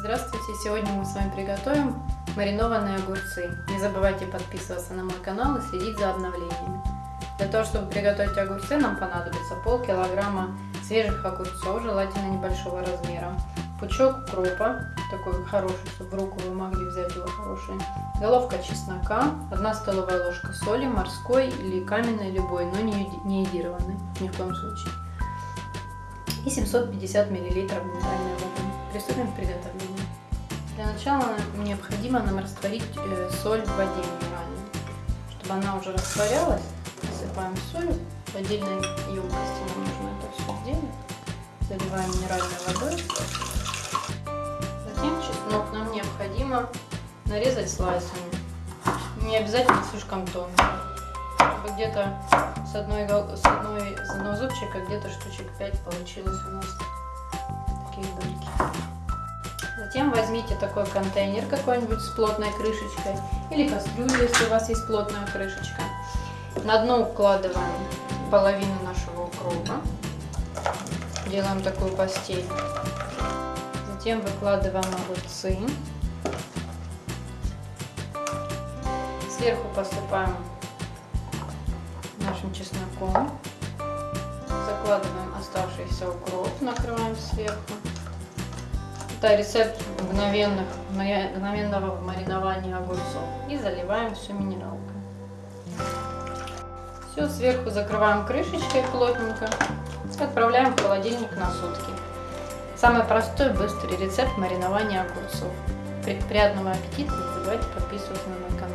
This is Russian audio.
Здравствуйте! Сегодня мы с вами приготовим маринованные огурцы. Не забывайте подписываться на мой канал и следить за обновлениями. Для того, чтобы приготовить огурцы, нам понадобится полкилограмма свежих огурцов, желательно небольшого размера, пучок укропа, такой хороший, чтобы в руку вы могли взять его хороший, головка чеснока, 1 столовая ложка соли, морской или каменной любой, но не, йодированной, ни в коем случае, и 750 мл минеральной воды. Приступим к приготовлению. Для начала необходимо нам растворить э, соль в воде минеральной. Чтобы она уже растворялась, насыпаем соль в отдельной емкости. Нам нужно это все сделать. Заливаем минеральной водой. Затем чеснок нам необходимо нарезать слайсами. Не обязательно слишком тонко. Чтобы где-то с, одной, с, одной, с одного зубчика где-то штучек 5 получилось у нас такие дольки. Затем возьмите такой контейнер какой-нибудь с плотной крышечкой или кастрюлю, если у вас есть плотная крышечка. На дно укладываем половину нашего укропа. Делаем такую постель. Затем выкладываем огурцы. Сверху посыпаем нашим чесноком. Закладываем оставшийся укроп, накрываем сверху. Это рецепт мгновенных, мгновенного маринования огурцов. И заливаем все минералкой. Все, сверху закрываем крышечкой плотненько. Отправляем в холодильник на сутки. Самый простой, быстрый рецепт маринования огурцов. Приятного аппетита! Не забывайте подписываться на мой канал.